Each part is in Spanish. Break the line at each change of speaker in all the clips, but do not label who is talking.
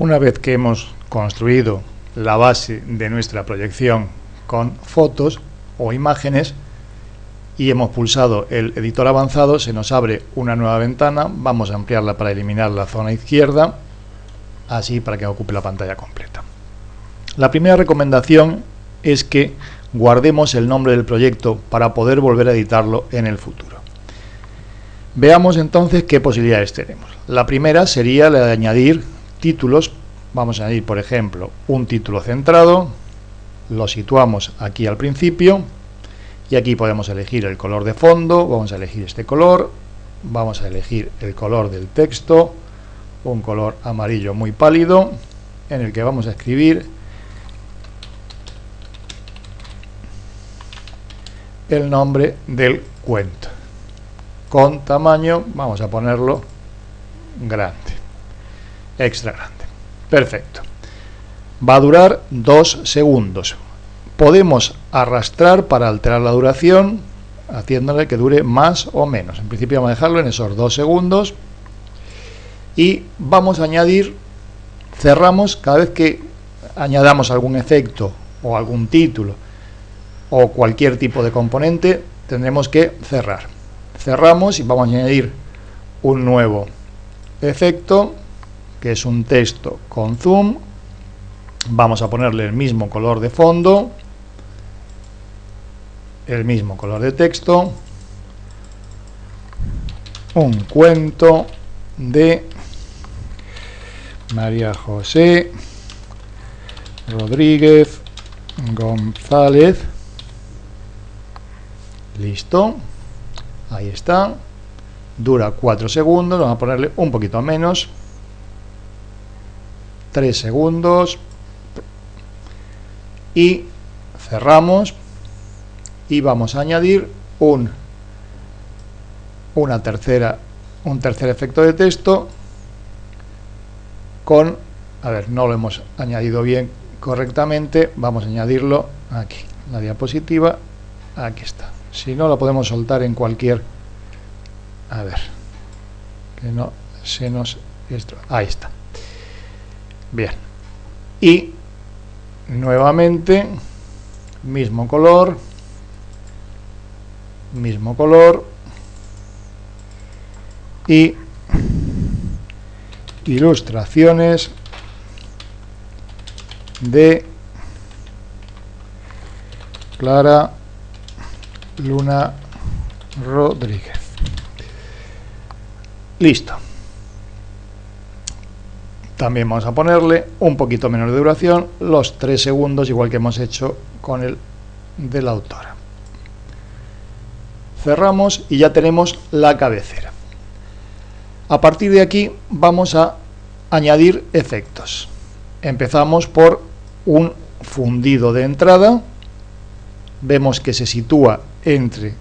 Una vez que hemos construido la base de nuestra proyección con fotos o imágenes y hemos pulsado el editor avanzado, se nos abre una nueva ventana, vamos a ampliarla para eliminar la zona izquierda, así para que ocupe la pantalla completa. La primera recomendación es que guardemos el nombre del proyecto para poder volver a editarlo en el futuro. Veamos entonces qué posibilidades tenemos. La primera sería la de añadir títulos, vamos a añadir por ejemplo un título centrado, lo situamos aquí al principio y aquí podemos elegir el color de fondo, vamos a elegir este color, vamos a elegir el color del texto, un color amarillo muy pálido en el que vamos a escribir el nombre del cuento. Con tamaño, vamos a ponerlo grande extra grande. Perfecto. Va a durar dos segundos. Podemos arrastrar para alterar la duración, haciéndole que dure más o menos. En principio vamos a dejarlo en esos dos segundos. Y vamos a añadir, cerramos cada vez que añadamos algún efecto o algún título o cualquier tipo de componente, tendremos que cerrar. Cerramos y vamos a añadir un nuevo efecto que es un texto con zoom. Vamos a ponerle el mismo color de fondo, el mismo color de texto, un cuento de María José Rodríguez González. Listo. Ahí está. Dura 4 segundos. Vamos a ponerle un poquito menos. 3 segundos. Y cerramos. Y vamos a añadir un una tercera un tercer efecto de texto con a ver no lo hemos añadido bien correctamente. Vamos a añadirlo aquí la diapositiva. Aquí está. Si no lo podemos soltar en cualquier a ver que no se nos ahí está Bien. Y nuevamente, mismo color, mismo color y ilustraciones de Clara Luna Rodríguez. Listo. También vamos a ponerle un poquito menos de duración, los 3 segundos, igual que hemos hecho con el de la autora. Cerramos y ya tenemos la cabecera. A partir de aquí vamos a añadir efectos. Empezamos por un fundido de entrada. Vemos que se sitúa entre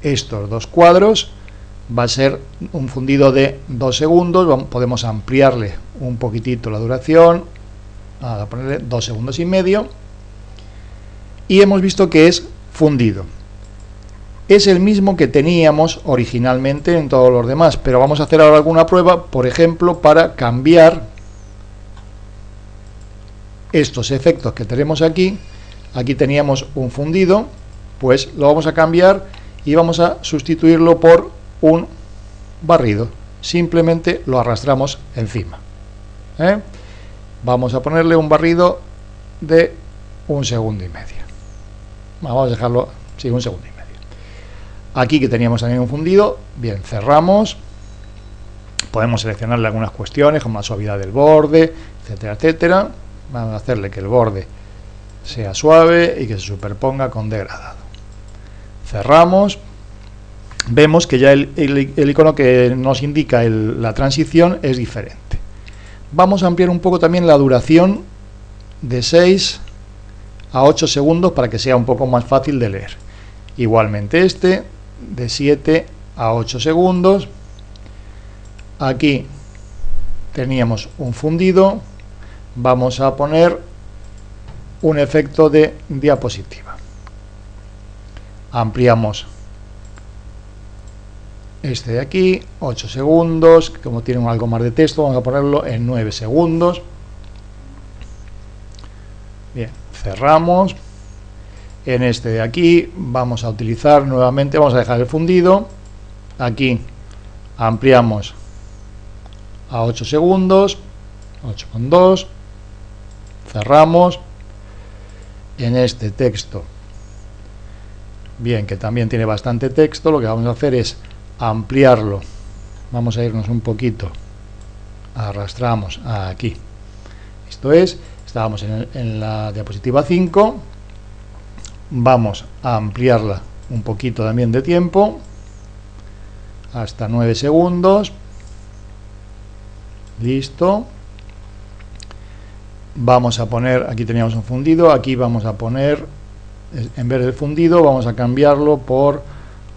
estos dos cuadros va a ser un fundido de 2 segundos, podemos ampliarle un poquitito la duración, a ponerle 2 segundos y medio, y hemos visto que es fundido. Es el mismo que teníamos originalmente en todos los demás, pero vamos a hacer ahora alguna prueba, por ejemplo, para cambiar estos efectos que tenemos aquí. Aquí teníamos un fundido, pues lo vamos a cambiar y vamos a sustituirlo por un barrido. Simplemente lo arrastramos encima. ¿eh? Vamos a ponerle un barrido de un segundo y medio. Vamos a dejarlo, sí, un segundo y medio. Aquí que teníamos también un fundido, bien, cerramos. Podemos seleccionarle algunas cuestiones como la suavidad del borde, etcétera, etcétera. Vamos a hacerle que el borde sea suave y que se superponga con degradado. Cerramos, vemos que ya el, icono que nos indica la transición es diferente. Vamos a ampliar un poco también la duración de 6 a 8 segundos para que sea un poco más fácil de leer. Igualmente este, de 7 a 8 segundos. Aquí teníamos un fundido. Vamos a poner un efecto de diapositiva. Ampliamos este de aquí, 8 segundos, como tiene algo más de texto, vamos a ponerlo en 9 segundos. Bien, cerramos. En este de aquí vamos a utilizar nuevamente, vamos a dejar el fundido. Aquí ampliamos a 8 segundos, 8,2. Cerramos. En este texto, bien, que también tiene bastante texto, lo que vamos a hacer es ampliarlo. Vamos a irnos un poquito. Arrastramos aquí. Esto es, estábamos en, la diapositiva 5, vamos a ampliarla un poquito también de tiempo, hasta 9 segundos, listo, vamos a poner, aquí teníamos un fundido, aquí vamos a poner, en vez del fundido, vamos a cambiarlo por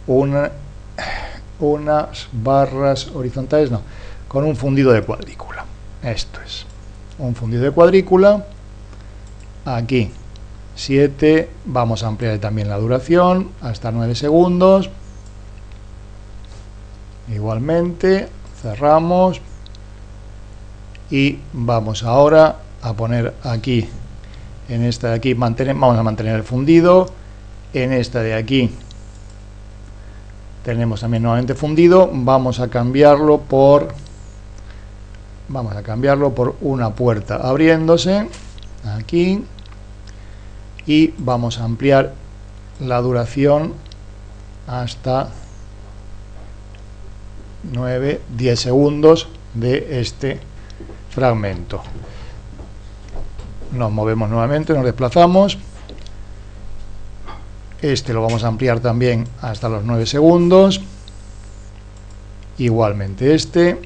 una, unas barras horizontales, no, con un fundido de cuadrícula, esto es un fundido de cuadrícula, aquí 7, vamos a ampliar también la duración hasta 9 segundos, igualmente cerramos. Y vamos ahora a poner aquí en esta de aquí mantener, vamos a mantener el fundido. En esta de aquí tenemos también nuevamente fundido vamos a cambiarlo por vamos a cambiarlo por una puerta abriéndose aquí y vamos a ampliar la duración hasta 9, 10 segundos de este fragmento. Nos movemos nuevamente, nos desplazamos. Este lo vamos a ampliar también hasta los 9 segundos. Igualmente este.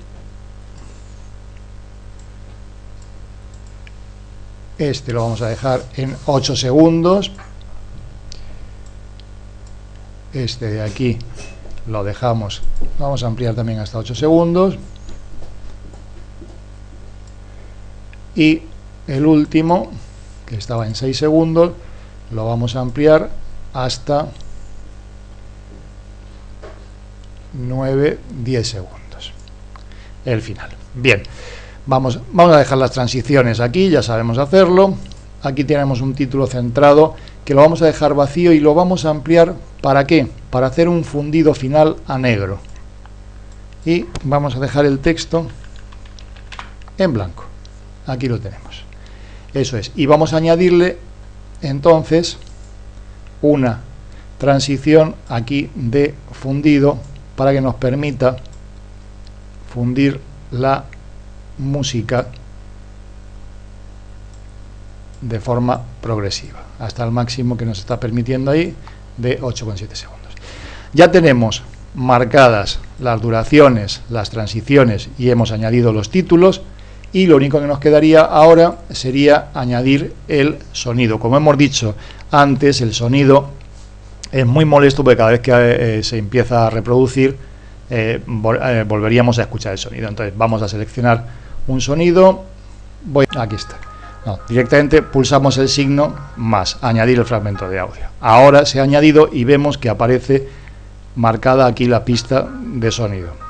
Este lo vamos a dejar en 8 segundos. Este de aquí lo dejamos. Vamos a ampliar también hasta 8 segundos. Y el último, que estaba en 6 segundos, lo vamos a ampliar hasta 9, 10 segundos. El final. Bien. Vamos, vamos a dejar las transiciones aquí, ya sabemos hacerlo. Aquí tenemos un título centrado que lo vamos a dejar vacío y lo vamos a ampliar. ¿Para qué? Para hacer un fundido final a negro. Y vamos a dejar el texto en blanco. Aquí lo tenemos. Eso es. Y vamos a añadirle entonces una transición aquí de fundido para que nos permita fundir la música de forma progresiva, hasta el máximo que nos está permitiendo ahí de 8,7 segundos. Ya tenemos marcadas las duraciones, las transiciones y hemos añadido los títulos y lo único que nos quedaría ahora sería añadir el sonido. Como hemos dicho antes, el sonido es muy molesto porque cada vez que eh, se empieza a reproducir eh, eh, volveríamos a escuchar el sonido. Entonces vamos a seleccionar un sonido, voy, aquí está. directamente pulsamos el signo más, añadir el fragmento de audio. Ahora se ha añadido y vemos que aparece marcada aquí la pista de sonido.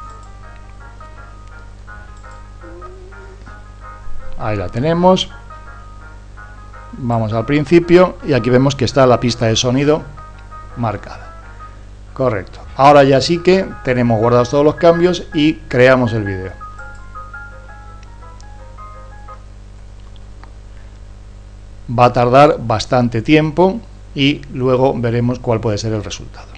Ahí la tenemos. Vamos al principio y aquí vemos que está la pista de sonido marcada. Correcto. Ahora ya sí que tenemos guardados todos los cambios y creamos el vídeo. va a tardar bastante tiempo y luego veremos cuál puede ser el resultado.